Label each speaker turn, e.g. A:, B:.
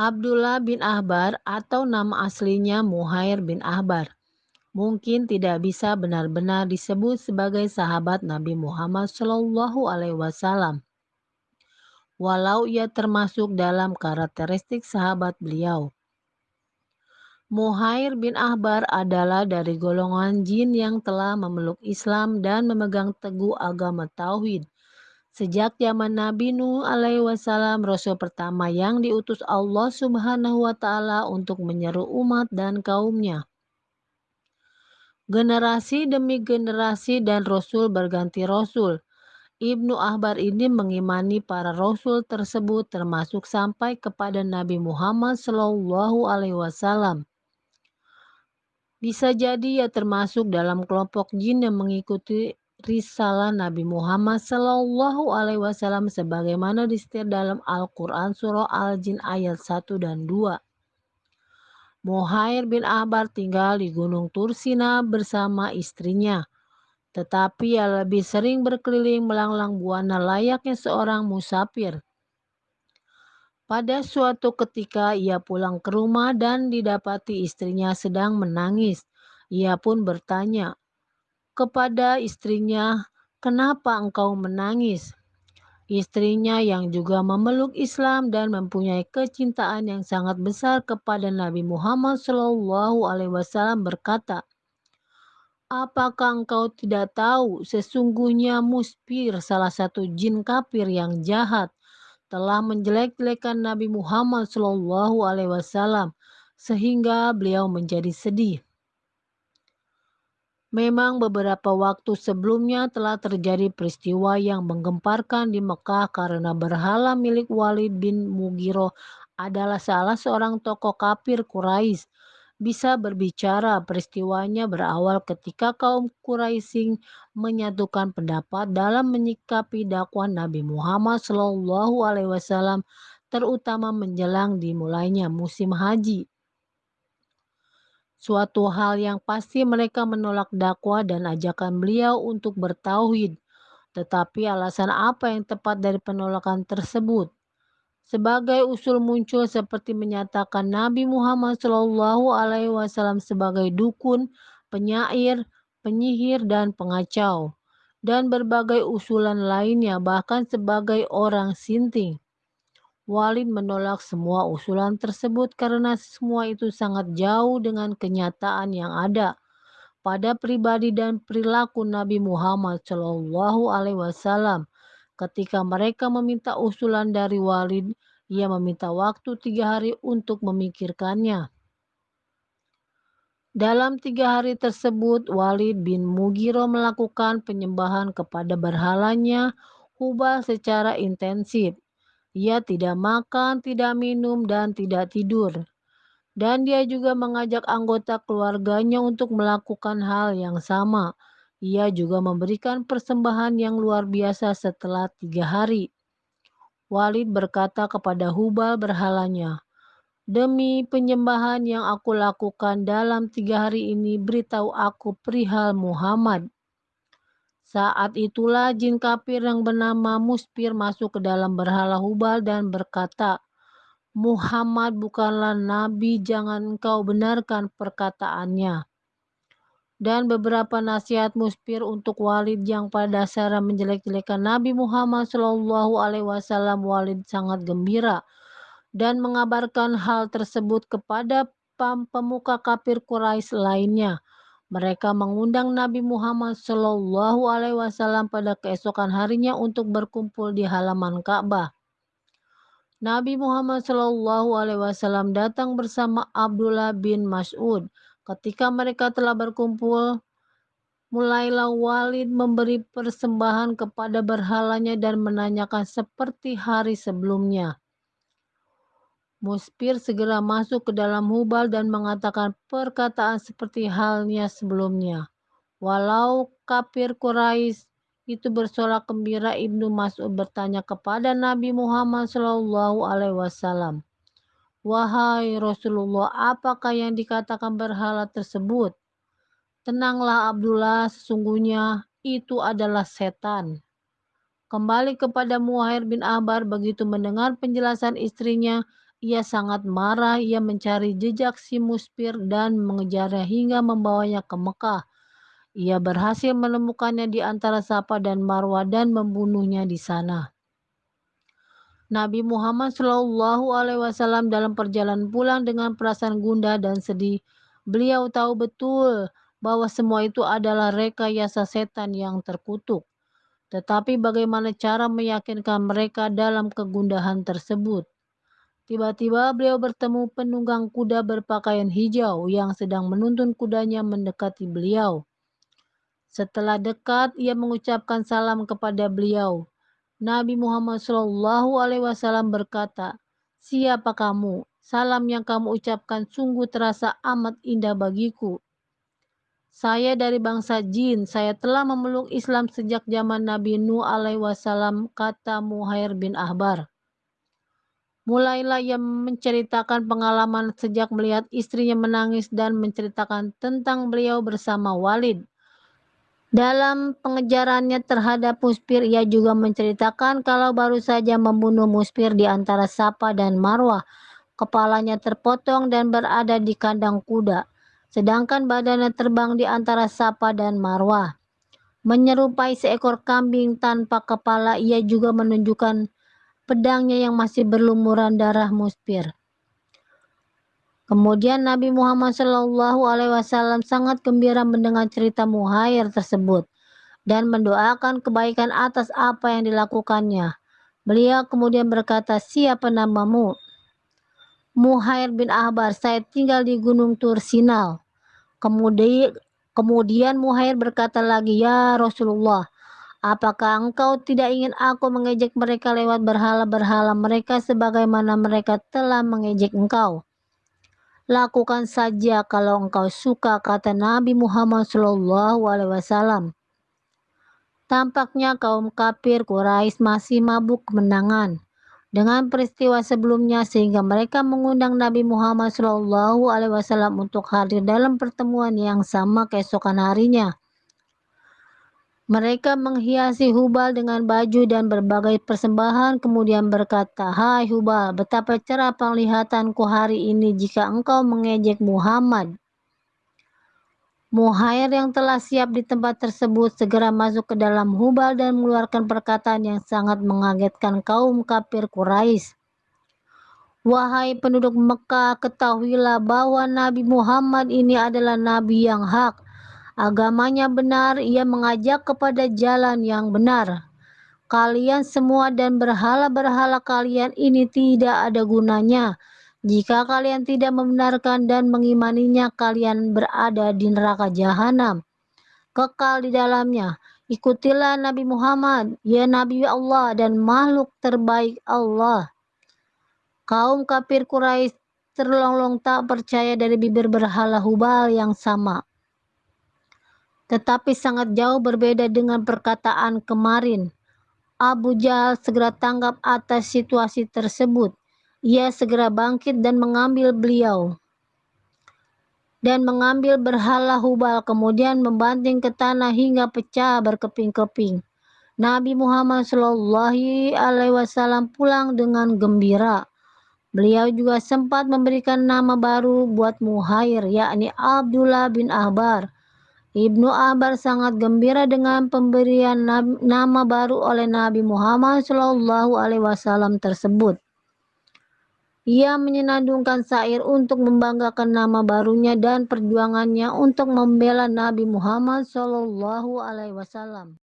A: Abdullah bin Ahbar atau nama aslinya Muhair bin Ahbar mungkin tidak bisa benar-benar disebut sebagai sahabat Nabi Muhammad Shallallahu Alaihi Wasallam. Walau ia termasuk dalam karakteristik sahabat beliau. Muhair bin Ahbar adalah dari golongan jin yang telah memeluk Islam dan memegang teguh agama Tauhid. Sejak zaman Nabi Nuh alaihi wasallam rasul pertama yang diutus Allah Subhanahu wa taala untuk menyeru umat dan kaumnya. Generasi demi generasi dan rasul berganti rasul. Ibnu Ahbar ini mengimani para rasul tersebut termasuk sampai kepada Nabi Muhammad Shallallahu alaihi wasallam. Bisa jadi ia termasuk dalam kelompok jin yang mengikuti risalah Nabi Muhammad Sallallahu Alaihi Wasallam sebagaimana disetir dalam Al-Quran Surah Al-Jin ayat 1 dan 2. Muhair bin Ahbar tinggal di Gunung Tursina bersama istrinya. Tetapi ia lebih sering berkeliling melanglang buana layaknya seorang musafir. Pada suatu ketika ia pulang ke rumah dan didapati istrinya sedang menangis. Ia pun bertanya kepada istrinya, "Kenapa engkau menangis?" Istrinya yang juga memeluk Islam dan mempunyai kecintaan yang sangat besar kepada Nabi Muhammad SAW berkata, Apakah engkau tidak tahu sesungguhnya Muspir salah satu jin kafir yang jahat telah menjelek-jelekan Nabi Muhammad Shallallahu Alaihi Wasallam sehingga beliau menjadi sedih. Memang beberapa waktu sebelumnya telah terjadi peristiwa yang menggemparkan di Mekah karena berhala milik Walid bin Mughiro adalah salah seorang tokoh kafir Quraisy bisa berbicara. Peristiwanya berawal ketika kaum Quraisy menyatukan pendapat dalam menyikapi dakwah Nabi Muhammad Shallallahu Alaihi Wasallam, terutama menjelang dimulainya musim haji. Suatu hal yang pasti mereka menolak dakwah dan ajakan beliau untuk bertauhid. Tetapi alasan apa yang tepat dari penolakan tersebut? Sebagai usul muncul seperti menyatakan Nabi Muhammad Shallallahu Alaihi Wasallam sebagai dukun, penyair, penyihir, dan pengacau, dan berbagai usulan lainnya, bahkan sebagai orang sinting. Walid menolak semua usulan tersebut karena semua itu sangat jauh dengan kenyataan yang ada pada pribadi dan perilaku Nabi Muhammad Shallallahu Alaihi Wasallam Ketika mereka meminta usulan dari Walid, ia meminta waktu tiga hari untuk memikirkannya. Dalam tiga hari tersebut, Walid bin Mugiro melakukan penyembahan kepada berhalanya Hubal secara intensif. Ia tidak makan, tidak minum, dan tidak tidur. Dan dia juga mengajak anggota keluarganya untuk melakukan hal yang sama. Ia juga memberikan persembahan yang luar biasa setelah tiga hari. Walid berkata kepada Hubal berhalanya, Demi penyembahan yang aku lakukan dalam tiga hari ini, beritahu aku perihal Muhammad. Saat itulah jin kafir yang bernama Muspir masuk ke dalam berhala Hubal dan berkata, Muhammad bukanlah nabi, jangan engkau benarkan perkataannya dan beberapa nasihat muspir untuk Walid yang pada dasarnya menjelek-jelekan Nabi Muhammad Shallallahu Alaihi Wasallam. Walid sangat gembira dan mengabarkan hal tersebut kepada pemuka kafir Quraisy lainnya. Mereka mengundang Nabi Muhammad Shallallahu Alaihi Wasallam pada keesokan harinya untuk berkumpul di halaman Ka'bah. Nabi Muhammad Shallallahu Alaihi Wasallam datang bersama Abdullah bin Mas'ud Ketika mereka telah berkumpul, mulailah Walid memberi persembahan kepada berhalanya dan menanyakan seperti hari sebelumnya. Muspir segera masuk ke dalam Hubal dan mengatakan perkataan seperti halnya sebelumnya. Walau kafir Quraisy itu bersorak gembira, Ibnu Mas'ud bertanya kepada Nabi Muhammad Shallallahu Alaihi Wasallam, Wahai Rasulullah, apakah yang dikatakan berhala tersebut? Tenanglah Abdullah, sesungguhnya itu adalah setan. Kembali kepada Muhair bin Abar begitu mendengar penjelasan istrinya, ia sangat marah. Ia mencari jejak si Muspir dan mengejarnya hingga membawanya ke Mekah. Ia berhasil menemukannya di antara Safa dan Marwah dan membunuhnya di sana. Nabi Muhammad Shallallahu Alaihi Wasallam dalam perjalanan pulang dengan perasaan gundah dan sedih. Beliau tahu betul bahwa semua itu adalah rekayasa setan yang terkutuk. Tetapi bagaimana cara meyakinkan mereka dalam kegundahan tersebut? Tiba-tiba beliau bertemu penunggang kuda berpakaian hijau yang sedang menuntun kudanya mendekati beliau. Setelah dekat, ia mengucapkan salam kepada beliau. Nabi Muhammad Shallallahu Alaihi Wasallam berkata, "Siapa kamu? Salam yang kamu ucapkan sungguh terasa amat indah bagiku. Saya dari bangsa jin. Saya telah memeluk Islam sejak zaman Nabi Nuh alaihi wasallam, kata Muhair bin Ahbar. Mulailah ia menceritakan pengalaman sejak melihat istrinya menangis dan menceritakan tentang beliau bersama Walid. Dalam pengejarannya terhadap Muspir, ia juga menceritakan kalau baru saja membunuh Muspir di antara Sapa dan Marwah. Kepalanya terpotong dan berada di kandang kuda sedangkan badannya terbang di antara Sapa dan Marwah. Menyerupai seekor kambing tanpa kepala, ia juga menunjukkan pedangnya yang masih berlumuran darah muspir. Kemudian Nabi Muhammad Shallallahu Alaihi Wasallam sangat gembira mendengar cerita Muhair tersebut dan mendoakan kebaikan atas apa yang dilakukannya. Beliau kemudian berkata, siapa namamu? Muhair bin Ahbar, saya tinggal di Gunung Tursinal. Kemudian, kemudian Muhair berkata lagi, Ya Rasulullah, apakah engkau tidak ingin aku mengejek mereka lewat berhala-berhala mereka sebagaimana mereka telah mengejek engkau? Lakukan saja kalau engkau suka, kata Nabi Muhammad Wasallam. Tampaknya kaum kafir Quraisy masih mabuk kemenangan dengan peristiwa sebelumnya sehingga mereka mengundang Nabi Muhammad Wasallam untuk hadir dalam pertemuan yang sama keesokan harinya. Mereka menghiasi Hubal dengan baju dan berbagai persembahan kemudian berkata, Hai Hubal, betapa cerah penglihatanku hari ini jika engkau mengejek Muhammad. Muhair yang telah siap di tempat tersebut segera masuk ke dalam Hubal dan mengeluarkan perkataan yang sangat mengagetkan kaum kafir Quraisy. Wahai penduduk Mekah, ketahuilah bahwa Nabi Muhammad ini adalah Nabi yang hak. Agamanya benar, ia mengajak kepada jalan yang benar. Kalian semua dan berhala-berhala kalian ini tidak ada gunanya jika kalian tidak membenarkan dan mengimaninya, kalian berada di neraka jahanam, kekal di dalamnya. Ikutilah Nabi Muhammad, ya Nabi Allah dan makhluk terbaik Allah. Kaum kafir Quraisy terlolong tak percaya dari bibir berhala Hubal yang sama. Tetapi sangat jauh berbeda dengan perkataan kemarin. Abu Jahal segera tanggap atas situasi tersebut. Ia segera bangkit dan mengambil beliau dan mengambil berhala Hubal kemudian membanting ke tanah hingga pecah berkeping-keping. Nabi Muhammad Shallallahu Alaihi Wasallam pulang dengan gembira. Beliau juga sempat memberikan nama baru buat Muhair, yakni Abdullah bin Ahbar. Ibnu Ahbar sangat gembira dengan pemberian nama baru oleh Nabi Muhammad Shallallahu Alaihi Wasallam tersebut. Ia menyenandungkan syair untuk membanggakan nama barunya dan perjuangannya untuk membela Nabi Muhammad Shallallahu Alaihi Wasallam.